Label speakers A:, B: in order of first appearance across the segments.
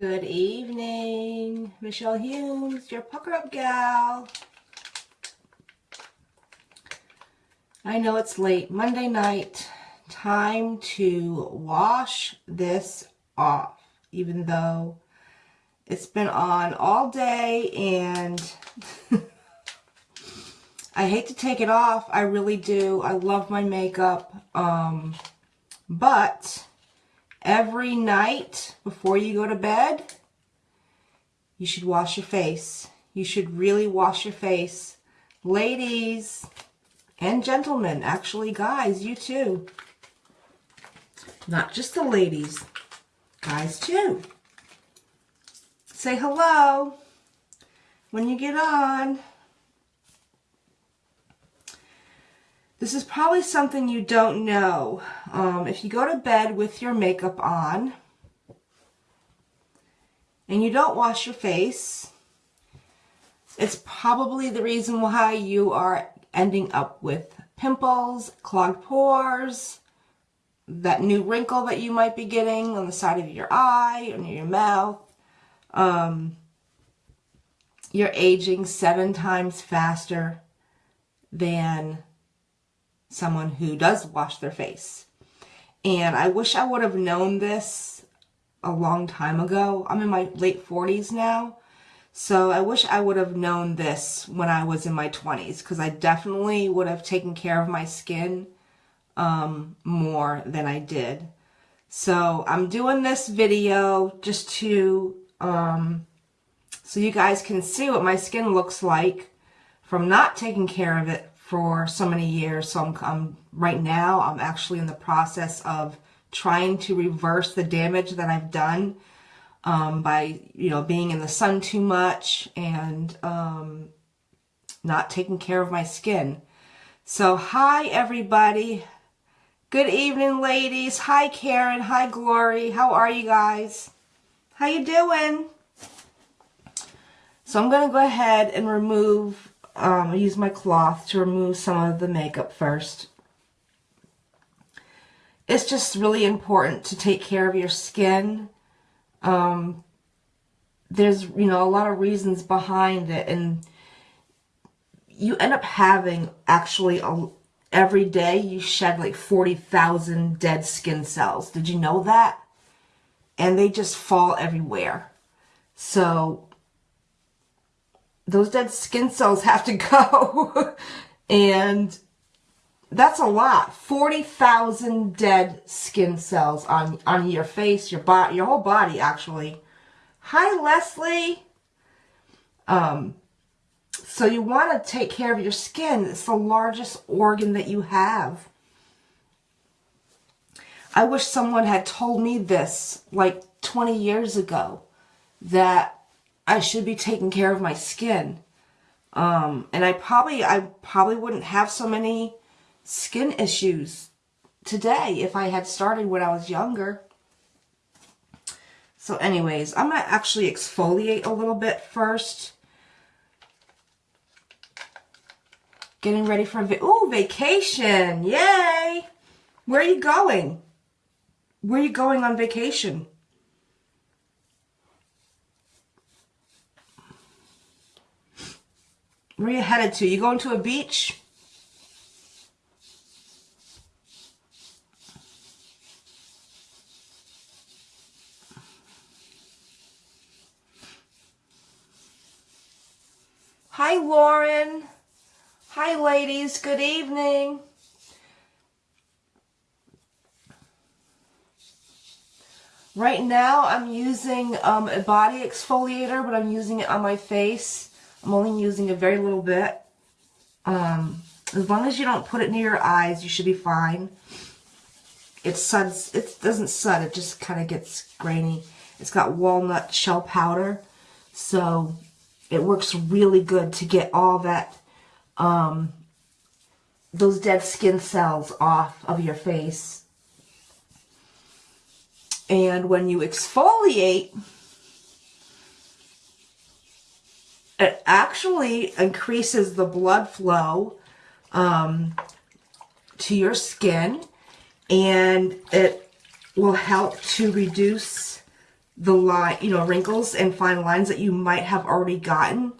A: Good evening, Michelle Humes, your pucker up gal. I know it's late, Monday night, time to wash this off, even though it's been on all day and I hate to take it off, I really do. I love my makeup, um, but every night before you go to bed, you should wash your face. You should really wash your face. Ladies and gentlemen, actually guys, you too. Not just the ladies, guys too. Say hello when you get on. This is probably something you don't know. Um, if you go to bed with your makeup on and you don't wash your face, it's probably the reason why you are ending up with pimples, clogged pores, that new wrinkle that you might be getting on the side of your eye, or your mouth. Um, you're aging seven times faster than someone who does wash their face. And I wish I would have known this a long time ago. I'm in my late 40s now. So I wish I would have known this when I was in my 20s because I definitely would have taken care of my skin um, more than I did. So I'm doing this video just to, um, so you guys can see what my skin looks like from not taking care of it for so many years. So I'm, I'm right now, I'm actually in the process of trying to reverse the damage that I've done um, by, you know, being in the sun too much and um, not taking care of my skin. So hi, everybody. Good evening, ladies. Hi, Karen. Hi, Glory. How are you guys? How you doing? So I'm going to go ahead and remove um, I use my cloth to remove some of the makeup first. It's just really important to take care of your skin. Um, there's, you know, a lot of reasons behind it and you end up having actually a, every day you shed like 40,000 dead skin cells. Did you know that? And they just fall everywhere. So those dead skin cells have to go. and that's a lot. 40,000 dead skin cells on, on your face, your body, your whole body, actually. Hi, Leslie. Um, so you want to take care of your skin. It's the largest organ that you have. I wish someone had told me this like 20 years ago that I should be taking care of my skin. Um, and I probably, I probably wouldn't have so many skin issues today if I had started when I was younger. So anyways, I'm going to actually exfoliate a little bit first. Getting ready for, a ooh, vacation. Yay. Where are you going? Where are you going on vacation? Where are you headed to? You going to a beach? Hi, Lauren. Hi, ladies. Good evening. Right now, I'm using um, a body exfoliator, but I'm using it on my face. I'm only using a very little bit. Um, as long as you don't put it near your eyes, you should be fine. It suds, it doesn't sud, it just kind of gets grainy. It's got walnut shell powder, so it works really good to get all that, um, those dead skin cells off of your face. And when you exfoliate, it actually increases the blood flow um, to your skin and it will help to reduce the line, you know, wrinkles and fine lines that you might have already gotten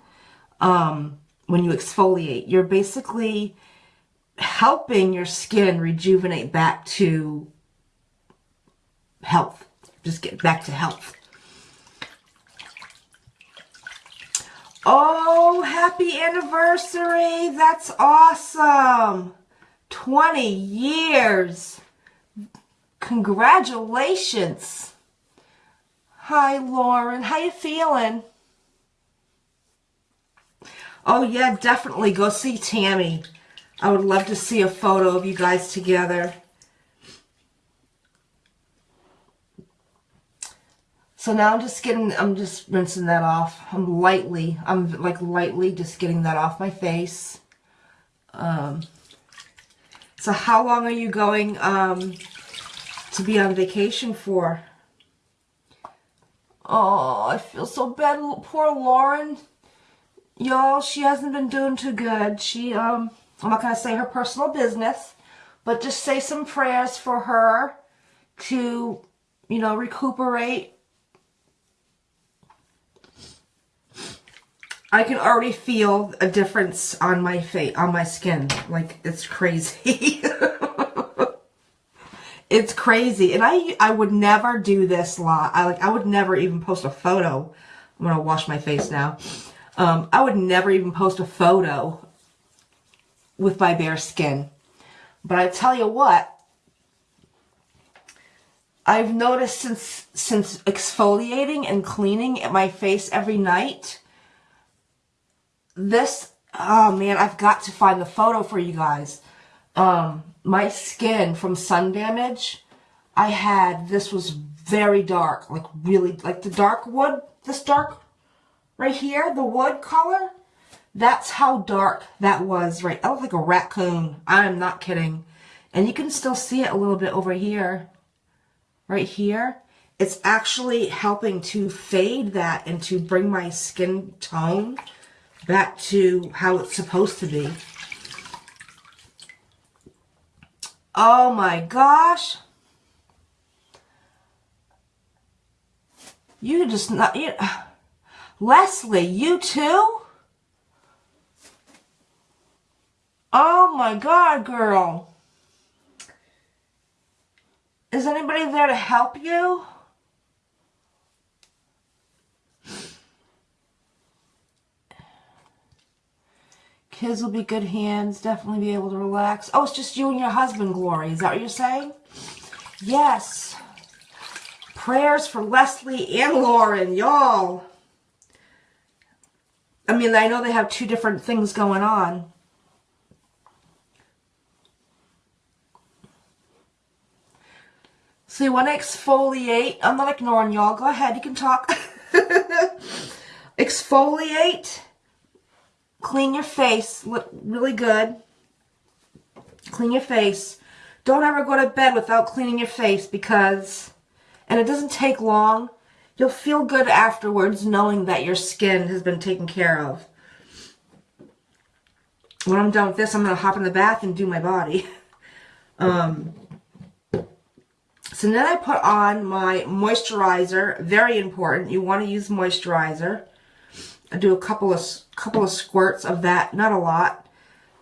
A: um, when you exfoliate. You're basically helping your skin rejuvenate back to health. Just get back to health. Oh, happy anniversary. That's awesome. 20 years. Congratulations. Hi, Lauren. How you feeling? Oh, yeah, definitely. Go see Tammy. I would love to see a photo of you guys together. So now I'm just getting, I'm just rinsing that off. I'm lightly, I'm like lightly just getting that off my face. Um, so how long are you going um, to be on vacation for? Oh, I feel so bad. Poor Lauren. Y'all, she hasn't been doing too good. She, um, I'm not going to say her personal business, but just say some prayers for her to, you know, recuperate I can already feel a difference on my face, on my skin. Like, it's crazy. it's crazy. And I I would never do this lot. I like I would never even post a photo. I'm gonna wash my face now. Um, I would never even post a photo with my bare skin. But I tell you what, I've noticed since since exfoliating and cleaning my face every night this, oh man, I've got to find the photo for you guys. Um, my skin from sun damage, I had, this was very dark, like really, like the dark wood, this dark right here, the wood color. That's how dark that was, right? I look like a raccoon. I'm not kidding. And you can still see it a little bit over here, right here. It's actually helping to fade that and to bring my skin tone back to how it's supposed to be. Oh my gosh. You just not, you, Leslie, you too? Oh my God, girl. Is anybody there to help you? Kids will be good hands, definitely be able to relax. Oh, it's just you and your husband, Glory. Is that what you're saying? Yes. Prayers for Leslie and Lauren, y'all. I mean, I know they have two different things going on. So you want to exfoliate. I'm not ignoring y'all. Go ahead. You can talk. exfoliate Clean your face. Look really good. Clean your face. Don't ever go to bed without cleaning your face because, and it doesn't take long, you'll feel good afterwards knowing that your skin has been taken care of. When I'm done with this, I'm going to hop in the bath and do my body. Um, so then I put on my moisturizer. Very important. You want to use moisturizer. I do a couple of couple of squirts of that, not a lot.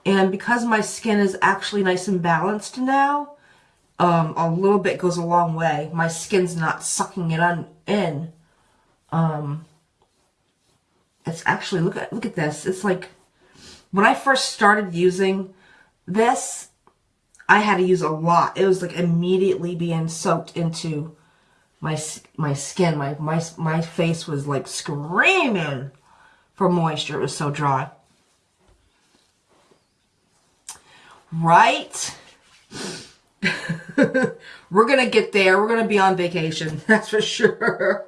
A: And because my skin is actually nice and balanced now, um, a little bit goes a long way. My skin's not sucking it on in. Um, it's actually look at look at this. It's like when I first started using this, I had to use a lot. It was like immediately being soaked into my my skin. My my my face was like screaming for moisture. It was so dry. Right? We're going to get there. We're going to be on vacation. That's for sure.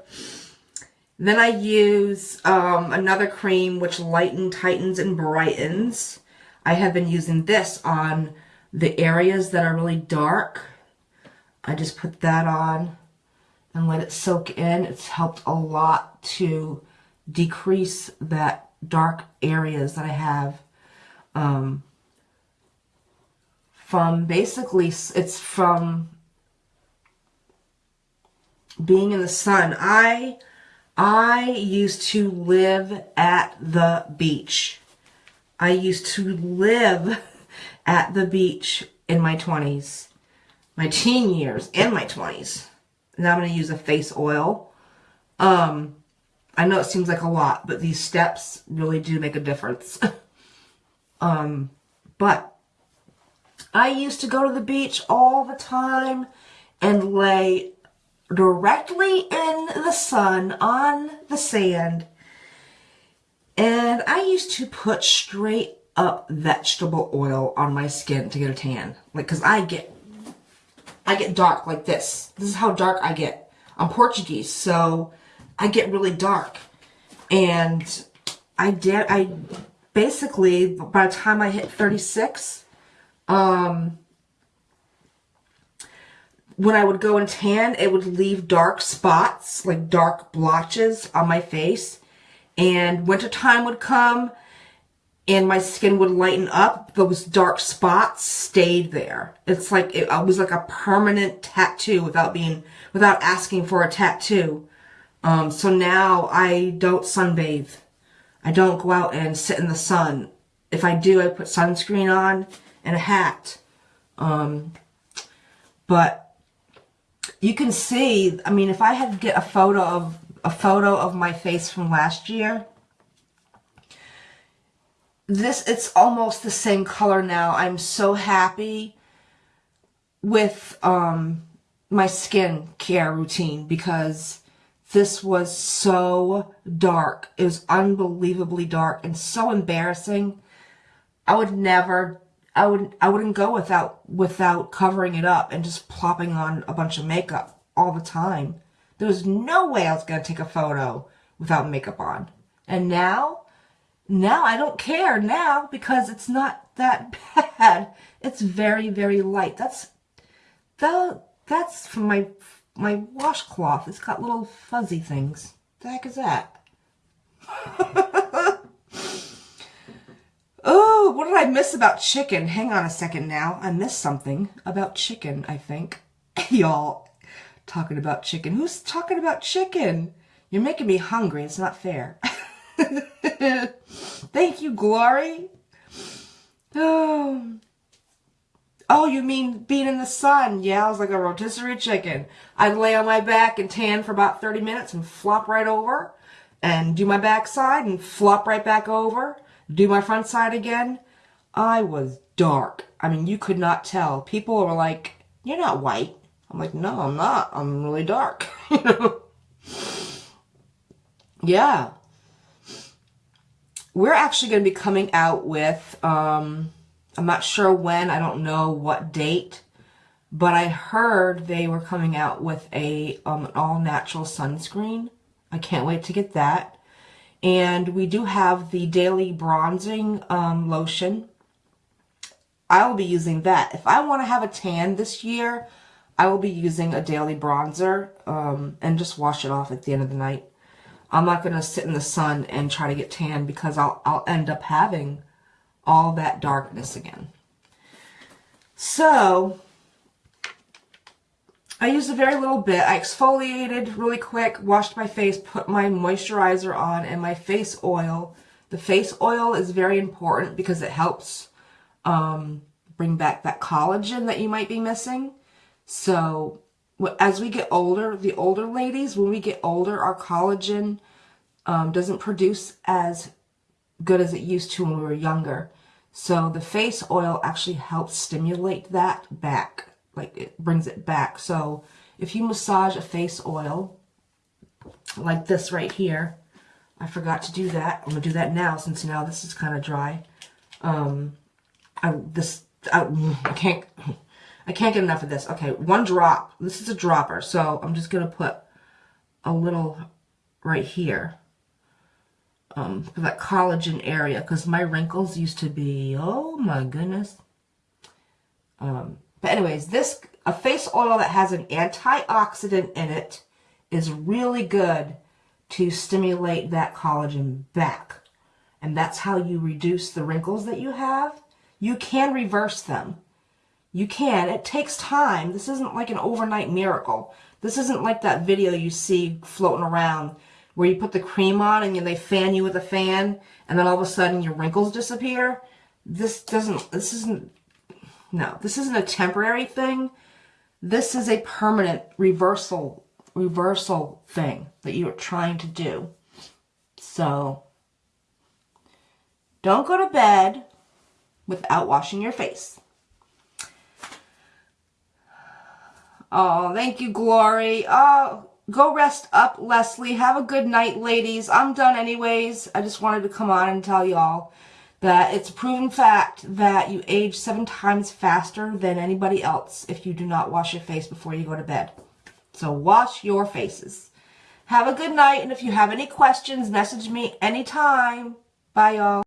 A: Then I use um, another cream which lightens, tightens, and brightens. I have been using this on the areas that are really dark. I just put that on and let it soak in. It's helped a lot to decrease that dark areas that I have um, from basically, it's from being in the sun. I I used to live at the beach. I used to live at the beach in my 20s, my teen years and my 20s. Now I'm going to use a face oil. Um, I know it seems like a lot, but these steps really do make a difference. um, but I used to go to the beach all the time and lay directly in the sun on the sand. And I used to put straight up vegetable oil on my skin to get a tan. Like, cause I get, I get dark like this. This is how dark I get. I'm Portuguese, so I get really dark. And I did, I basically, by the time I hit 36, um, when I would go and tan, it would leave dark spots, like dark blotches on my face. And wintertime would come and my skin would lighten up. Those dark spots stayed there. It's like, it, it was like a permanent tattoo without being, without asking for a tattoo. Um, so now I don't sunbathe. I don't go out and sit in the sun. If I do, I put sunscreen on and a hat. Um, but you can see, I mean, if I had to get a photo of a photo of my face from last year, this, it's almost the same color now. I'm so happy with um, my skin care routine because this was so dark. It was unbelievably dark and so embarrassing. I would never I would I wouldn't go without without covering it up and just plopping on a bunch of makeup all the time. There was no way I was gonna take a photo without makeup on. And now, now I don't care now because it's not that bad. It's very, very light. That's that that's from my my washcloth. It's got little fuzzy things. The heck is that? Oh, what did I miss about chicken? Hang on a second now. I missed something about chicken, I think. Y'all talking about chicken. Who's talking about chicken? You're making me hungry. It's not fair. Thank you, Glory. Oh. Oh, you mean being in the sun? Yeah, I was like a rotisserie chicken. I'd lay on my back and tan for about 30 minutes and flop right over and do my backside and flop right back over do my front side again, I was dark. I mean, you could not tell. People were like, you're not white. I'm like, no, I'm not. I'm really dark. Yeah. We're actually going to be coming out with, um, I'm not sure when, I don't know what date, but I heard they were coming out with a um, all-natural sunscreen. I can't wait to get that. And we do have the daily bronzing um, lotion. I will be using that. If I want to have a tan this year, I will be using a daily bronzer um, and just wash it off at the end of the night. I'm not going to sit in the sun and try to get tan because I'll, I'll end up having all that darkness again. So, I used a very little bit. I exfoliated really quick, washed my face, put my moisturizer on and my face oil. The face oil is very important because it helps um, bring back that collagen that you might be missing. So as we get older, the older ladies, when we get older, our collagen um, doesn't produce as good as it used to when we were younger. So the face oil actually helps stimulate that back like it brings it back. So if you massage a face oil like this right here, I forgot to do that. I'm gonna do that now since now this is kind of dry. Um, I this I, I can't I can't get enough of this. Okay, one drop. This is a dropper, so I'm just gonna put a little right here um, that collagen area because my wrinkles used to be, oh my goodness. Um, but anyways, this a face oil that has an antioxidant in it is really good to stimulate that collagen back. And that's how you reduce the wrinkles that you have. You can reverse them. You can. It takes time. This isn't like an overnight miracle. This isn't like that video you see floating around where you put the cream on and then they fan you with a fan and then all of a sudden your wrinkles disappear. This doesn't, this isn't, no, this isn't a temporary thing. This is a permanent reversal, reversal thing that you're trying to do. So don't go to bed without washing your face. Oh, thank you, Glory. Oh, go rest up, Leslie. Have a good night, ladies. I'm done anyways. I just wanted to come on and tell y'all that it's a proven fact that you age seven times faster than anybody else if you do not wash your face before you go to bed. So wash your faces. Have a good night, and if you have any questions, message me anytime. Bye, y'all.